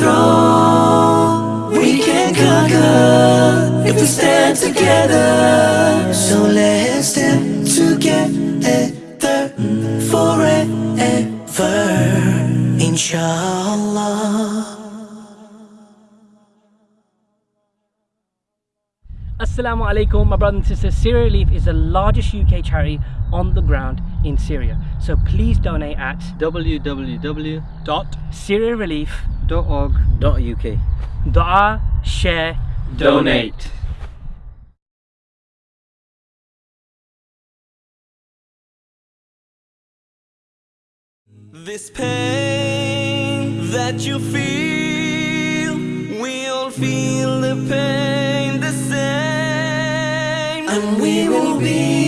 Strong, We can conquer if we stand together. So let's stand together forever. Inshallah. Assalamu alaikum, my brothers and sisters. Syria Relief is the largest UK charity on the ground in Syria. So please donate at www.syriarelief.org.uk Dua, share, donate. This pain that you feel, and we will be